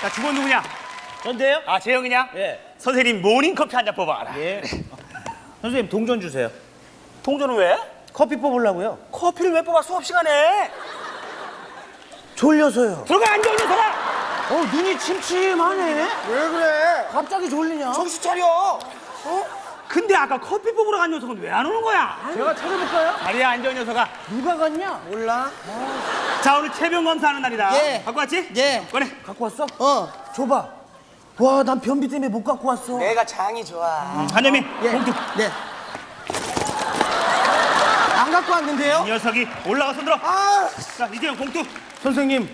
자, 주번 누구냐? 전데요? 아, 재영이냐? 예. 선생님 모닝커피 한 잔 뽑아라. 예. 선생님 동전 주세요. 동전은 왜? 커피 뽑으려고요. 커피를 왜 뽑아 수업 시간에? 졸려서요. 들어가 앉아 있는 사람. 어 눈이 침침하네. 왜 그래? 갑자기 졸리냐? 정신 차려. 근데 아까 커피 뽑으러 간 녀석은 왜 안 오는 거야? 제가 찾아볼까요? 자리에 앉아 이 녀석아. 누가 갔냐? 몰라? 자 오늘 체병 검사하는 날이다. 예. 갖고 왔지? 예. 꺼내. 갖고 왔어? 어. 줘봐. 와, 난 변비 때문에 못 갖고 왔어. 내가 장이 좋아. 한여민 예. 봉투. 네. 안 갖고 왔는데요? 이 녀석이 올라가 손 들어. 아, 자 이재영 봉투. 선생님,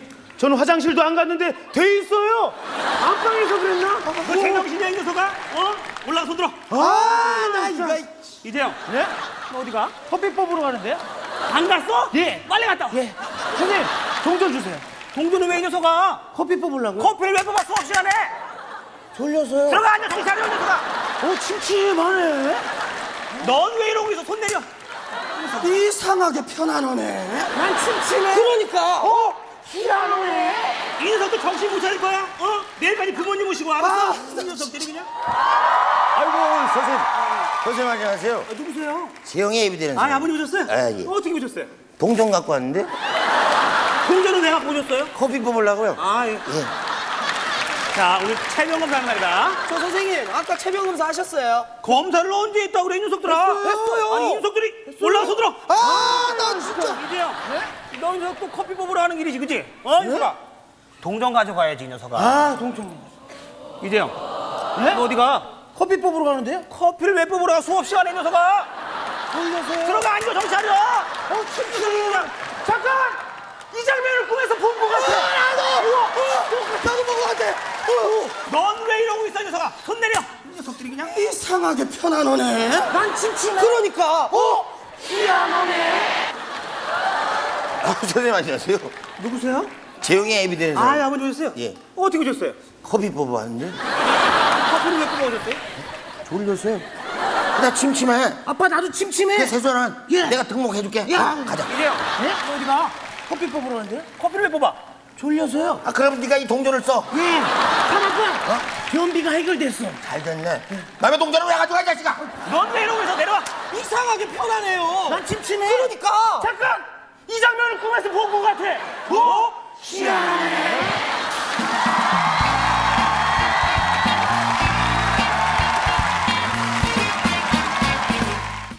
저는 화장실도 안 갔는데 돼 있어요. 안방에서 그랬나? 너 제정신이야 이 녀석아? 어? 올라가 손 들어. 아, 나 이거. 이재영. 네? 너 어디 가? 커피 뽑으러 가는데요? 안 갔어? 예. 빨리 갔다. 와. 예. 선생님, 동전 주세요. 동전은 왜 이 녀석아? 커피 뽑으려고요? 커피를 왜 뽑아 수업 시간에? 졸려서요. 들어가 앉아 정신 차려 이 녀석아. 어, 침침하네. 넌 왜 이러고 있어? 손 내려. 이상하게 편안하네. 난 침침해. 그러니까. 어? 희한하네. 이 녀석도 정신 못 차릴 거야. 어? 내일까지 부모님 모시고 알았어? 아, 이 녀석들이 그냥. 아이고 선생님 선생님 안녕하세요 아, 누구세요? 재영이 애비 되는 아, 아버님 오셨어요? 아, 예. 어, 어떻게 오셨어요? 동전 갖고 왔는데 동전은 왜 갖고 오셨어요? 커피 뽑으려고요 아, 예. 예. 자, 오늘 체병 검사하는 날이다. 저 선생님, 아까 체병 검사 하셨어요? 검사를 언제 했다고 그래, 이 녀석들아? 했어요. 아니, 이 녀석들이 올라가서 들어. 아, 나 진짜. 이재영, 너 이제 또 커피 뽑으러 하는 길이지, 그치? 어, 이 녀석아. 동전 가져가야지, 이 녀석아. 아, 동전. 이재영, 네? 너 어디 가? 커피 뽑으러 가는데요? 커피를 왜 뽑으러 가? 수업 시간에, 이 녀석아. 졸려서요. 들어가, 앉아, 정신 차려. 어, 침침해. 잠깐! 이 장면을 꿈에서 본 것 같아. 나도! 나도 먹어, 안 돼. 넌왜 이러고 있어, 이 녀석아? 손 내려. 이 녀석들이 그냥. 이상하게 편안하네. 난 침침해. 그러니까. 어? 아, 선생님 안녕하세요 누구세요? 재영이 애비 되는 아, 사람 아버지 오셨어요? 예. 어, 어떻게 오셨어요? 커피 뽑아왔는데 커피를 왜 뽑아 오셨어요? 졸려서요 나 침침해 아빠, 나도 침침해. 그 세수는 예. 내가 등록해줄게 야. 어, 가자 이재영, 너 어디 가? 커피 뽑으러 가는데요? 커피를 왜 뽑아? 졸려서요. 아 그럼 네가 이 동전을 써 예. 아빠, 변비가 해결됐어. 잘 됐네 남의 동전을 왜 가져가 이 자식아 넌 왜 이러고 있어? 내려와. 이상하게 편안해요. 난 침침해. 그러니까. 잠깐! 이 장면을 꿈에서 본 것 같아. 뭐? 희한해.